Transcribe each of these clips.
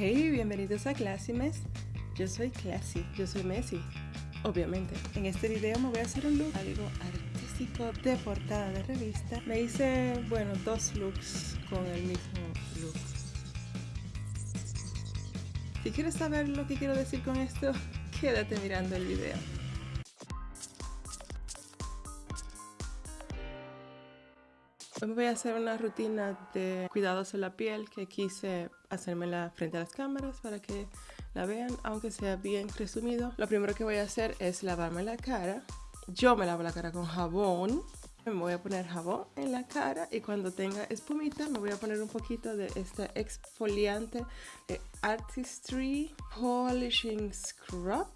Hey, bienvenidos a Classy Mess. Yo soy Classy, yo soy Messi, obviamente. En este video me voy a hacer un look algo artístico de portada de revista. Me hice, bueno, dos looks con el mismo look. Si quieres saber lo que quiero decir con esto, quédate mirando el video. Hoy voy a hacer una rutina de cuidados en la piel que quise hacérmela frente a las cámaras para que la vean, aunque sea bien resumido. Lo primero que voy a hacer es lavarme la cara. Yo me lavo la cara con jabón. Me voy a poner jabón en la cara y cuando tenga espumita me voy a poner un poquito de este exfoliante de Artistry Polishing Scrub.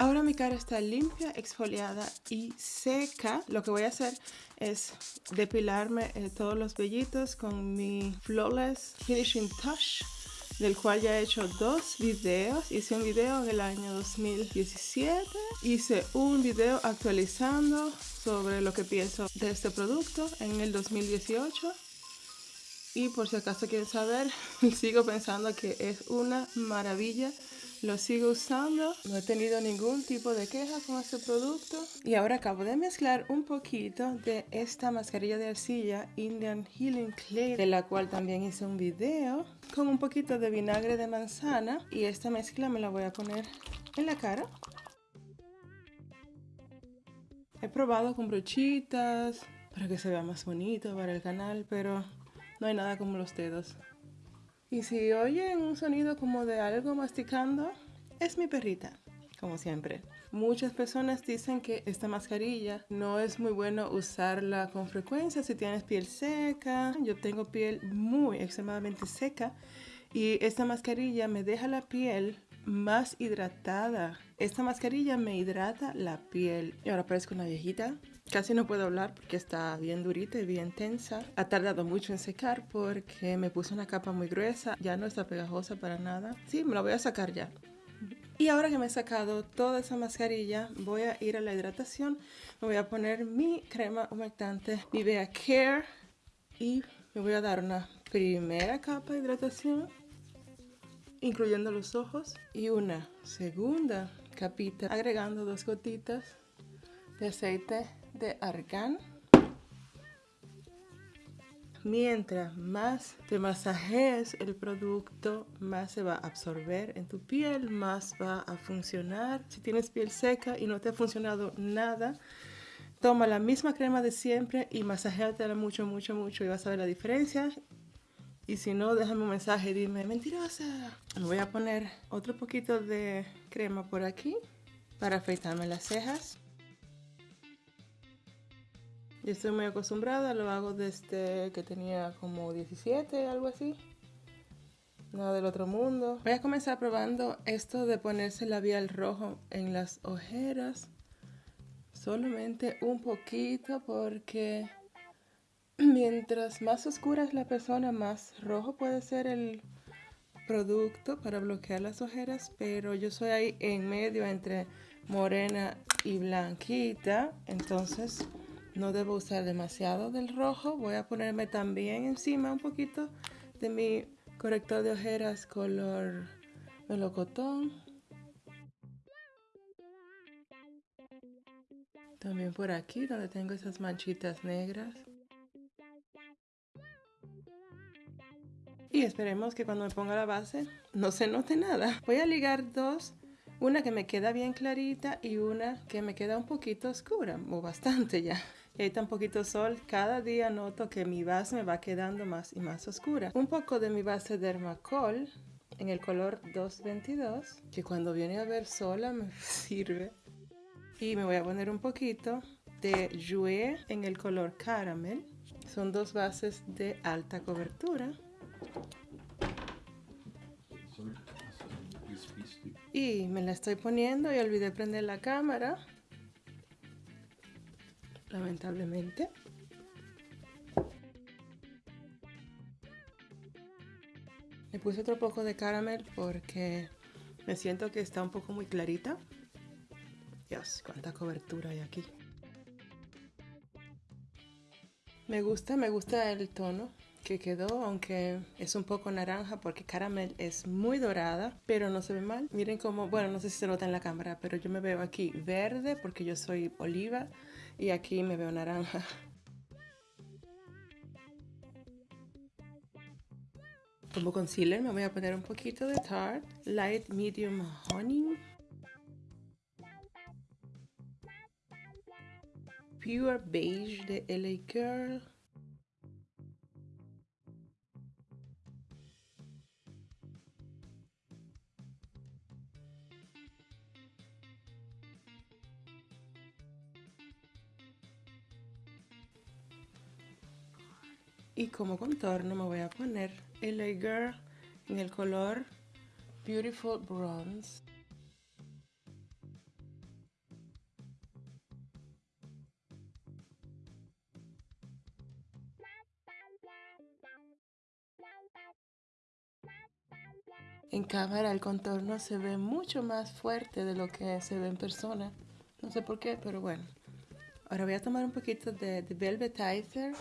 Ahora mi cara está limpia, exfoliada y seca. Lo que voy a hacer es depilarme eh, todos los vellitos con mi Flawless Finishing Touch del cual ya he hecho dos videos. Hice un video en el año 2017. Hice un video actualizando sobre lo que pienso de este producto en el 2018. Y por si acaso quieren saber, sigo pensando que es una maravilla lo sigo usando, no he tenido ningún tipo de queja con este producto. Y ahora acabo de mezclar un poquito de esta mascarilla de arcilla Indian Healing Clay, de la cual también hice un video, con un poquito de vinagre de manzana. Y esta mezcla me la voy a poner en la cara. He probado con brochitas para que se vea más bonito para el canal, pero no hay nada como los dedos. Y si oyen un sonido como de algo masticando, es mi perrita, como siempre. Muchas personas dicen que esta mascarilla no es muy bueno usarla con frecuencia si tienes piel seca. Yo tengo piel muy extremadamente seca y esta mascarilla me deja la piel más hidratada. Esta mascarilla me hidrata la piel. Y ahora parezco una viejita. Casi no puedo hablar porque está bien durita y bien tensa. Ha tardado mucho en secar porque me puse una capa muy gruesa. Ya no está pegajosa para nada. Sí, me la voy a sacar ya. Y ahora que me he sacado toda esa mascarilla, voy a ir a la hidratación. Me voy a poner mi crema humectante Nivea Care. Y me voy a dar una primera capa de hidratación, incluyendo los ojos. Y una segunda capita, agregando dos gotitas de aceite de argán. Mientras más te masajees el producto, más se va a absorber en tu piel, más va a funcionar. Si tienes piel seca y no te ha funcionado nada, toma la misma crema de siempre y masajéatela mucho, mucho, mucho y vas a ver la diferencia. Y si no, déjame un mensaje y dime, mentirosa. Me voy a poner otro poquito de crema por aquí para afeitarme las cejas. Yo estoy muy acostumbrada, lo hago desde que tenía como 17, algo así. Nada del otro mundo. Voy a comenzar probando esto de ponerse labial rojo en las ojeras. Solamente un poquito porque mientras más oscura es la persona, más rojo puede ser el producto para bloquear las ojeras. Pero yo soy ahí en medio entre morena y blanquita. Entonces no debo usar demasiado del rojo. Voy a ponerme también encima un poquito de mi corrector de ojeras color melocotón. También por aquí donde tengo esas manchitas negras. Y esperemos que cuando me ponga la base no se note nada. Voy a ligar dos una que me queda bien clarita y una que me queda un poquito oscura, o bastante ya. Hay tan poquito sol, cada día noto que mi base me va quedando más y más oscura. Un poco de mi base Dermacol en el color 222, que cuando viene a ver sola me sirve. Y me voy a poner un poquito de Jouer en el color Caramel. Son dos bases de alta cobertura. Y me la estoy poniendo y olvidé prender la cámara. Lamentablemente. Le puse otro poco de caramel porque me siento que está un poco muy clarita. Dios, cuánta cobertura hay aquí. Me gusta, me gusta el tono que quedó, aunque es un poco naranja porque caramel es muy dorada, pero no se ve mal. Miren cómo, bueno, no sé si se nota en la cámara, pero yo me veo aquí verde porque yo soy oliva y aquí me veo naranja. Como concealer me voy a poner un poquito de Tarte Light Medium Honey. Pure Beige de LA Girl. Y como contorno me voy a poner LA Girl en el color Beautiful Bronze. En cámara el contorno se ve mucho más fuerte de lo que se ve en persona. No sé por qué, pero bueno. Ahora voy a tomar un poquito de Velvetizer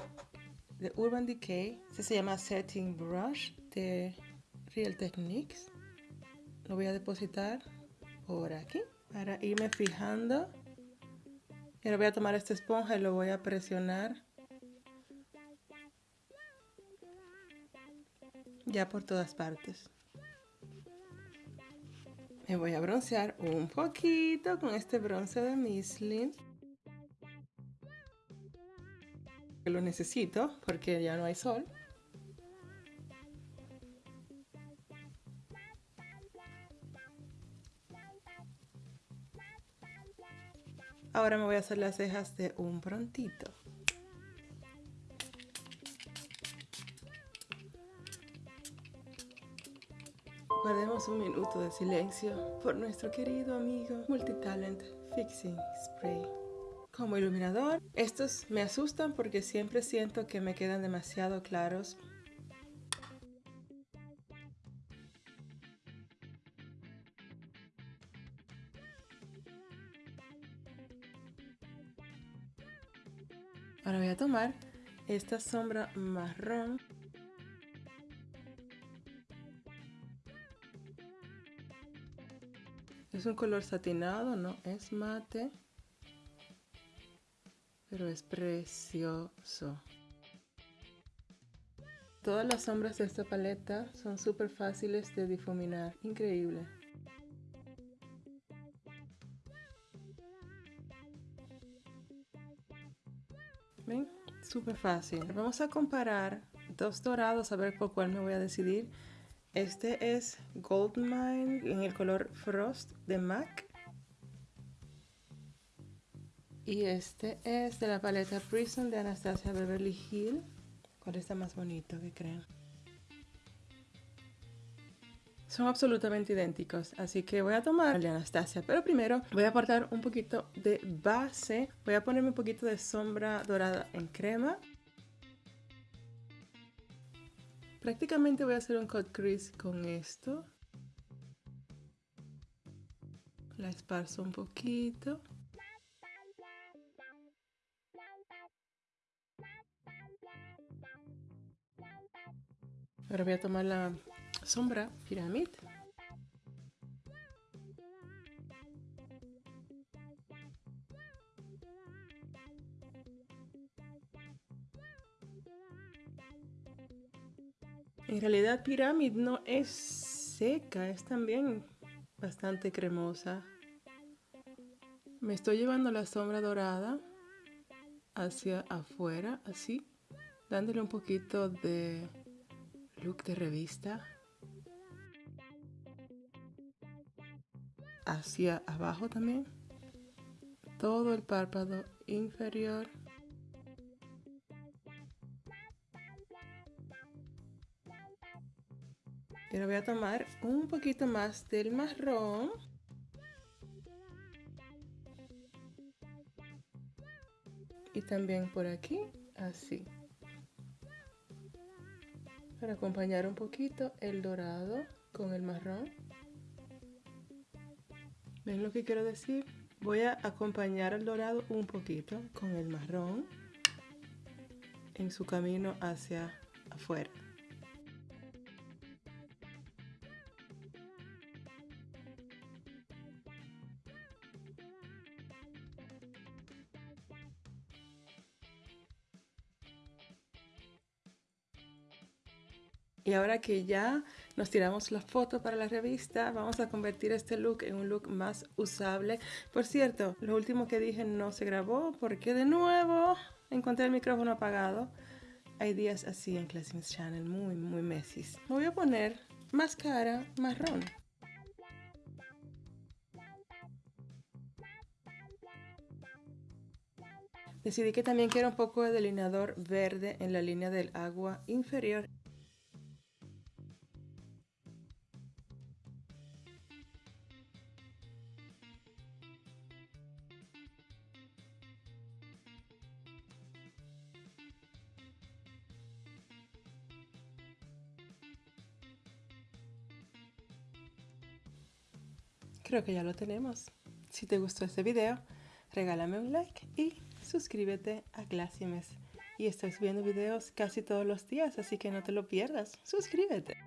de Urban Decay. Este se llama Setting Brush de Real Techniques. Lo voy a depositar por aquí para irme fijando. Y ahora voy a tomar esta esponja y lo voy a presionar ya por todas partes. Me voy a broncear un poquito con este bronce de Lo necesito porque ya no hay sol. Ahora me voy a hacer las cejas de un prontito. Guardemos un minuto de silencio por nuestro querido amigo Multitalent Fixing Spray. Como iluminador, estos me asustan porque siempre siento que me quedan demasiado claros. Ahora voy a tomar esta sombra marrón. Es un color satinado, no es mate, es precioso. Todas las sombras de esta paleta son súper fáciles de difuminar, increíble. ¿Ven? Súper fácil. Vamos a comparar dos dorados a ver por cuál me voy a decidir. Este es Goldmine en el color Frost de MAC. Y este es de la paleta Prison de Anastasia Beverly Hill. ¿Cuál está más bonito que creen? Son absolutamente idénticos, así que voy a tomar el de Anastasia. Pero primero voy a aportar un poquito de base. Voy a ponerme un poquito de sombra dorada en crema. Prácticamente voy a hacer un cut crease con esto. La esparzo un poquito. Ahora voy a tomar la sombra Pyramid. En realidad Pyramid no es seca, es también bastante cremosa. Me estoy llevando la sombra dorada hacia afuera, así, dándole un poquito de look de revista. Hacia abajo también. Todo el párpado inferior. Ahora voy a tomar un poquito más del marrón. Y también por aquí, así. Para acompañar un poquito el dorado con el marrón. ¿Ven lo que quiero decir? Voy a acompañar el dorado un poquito con el marrón en su camino hacia afuera. Y ahora que ya nos tiramos la foto para la revista, vamos a convertir este look en un look más usable. Por cierto, lo último que dije no se grabó porque de nuevo encontré el micrófono apagado. Hay días así en Classmates Channel, muy, muy mesis. Me voy a poner máscara marrón. Decidí que también quiero un poco de delineador verde en la línea del agua inferior. Creo que ya lo tenemos. Si te gustó este video, regálame un like y suscríbete a Glacimes. Y estoy subiendo videos casi todos los días, así que no te lo pierdas. Suscríbete.